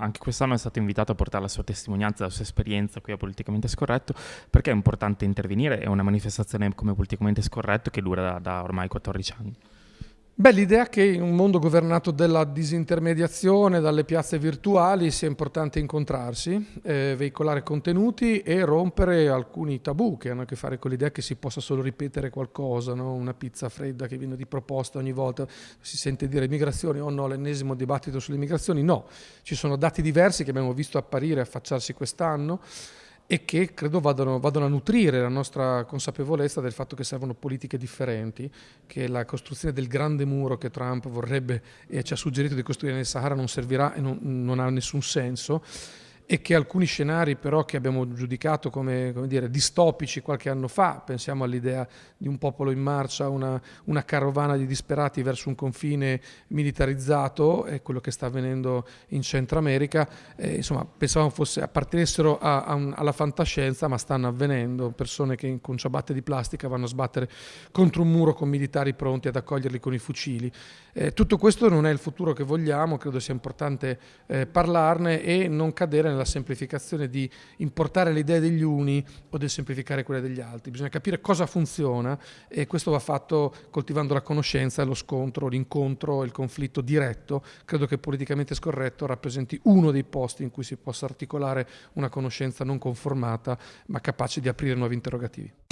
anche quest'anno è stato invitato a portare la sua testimonianza, la sua esperienza qui a Politicamente Scorretto, perché è importante intervenire, è una manifestazione come Politicamente Scorretto che dura da, da ormai 14 anni. Beh, l'idea che in un mondo governato dalla disintermediazione, dalle piazze virtuali, sia importante incontrarsi, eh, veicolare contenuti e rompere alcuni tabù che hanno a che fare con l'idea che si possa solo ripetere qualcosa, no? una pizza fredda che viene riproposta ogni volta, si sente dire migrazioni, oh no, l'ennesimo dibattito sulle migrazioni, no, ci sono dati diversi che abbiamo visto apparire e affacciarsi quest'anno e che credo vadano, vadano, a nutrire la nostra consapevolezza del fatto che servono politiche differenti, che la costruzione del grande muro che Trump vorrebbe e ci ha suggerito di costruire nel Sahara non servirà e non, non ha nessun senso e che alcuni scenari però che abbiamo giudicato come, come dire, distopici qualche anno fa, pensiamo all'idea di un popolo in marcia, una, una, carovana di disperati verso un confine militarizzato, è quello che sta avvenendo in Centro America, eh, insomma pensavamo fosse, appartenessero a, a un, alla fantascienza ma stanno avvenendo, persone che con ciabatte di plastica vanno a sbattere contro un muro con militari pronti ad accoglierli con i fucili. Eh, tutto questo non è il futuro che vogliamo, credo sia importante eh, parlarne e non cadere nella semplificazione di importare le idee degli uni o del semplificare quelle degli altri. Bisogna capire cosa funziona e questo va fatto coltivando la conoscenza, lo scontro, l'incontro, il conflitto diretto. Credo che politicamente scorretto rappresenti uno dei posti in cui si possa articolare una conoscenza non conformata ma capace di aprire nuovi interrogativi.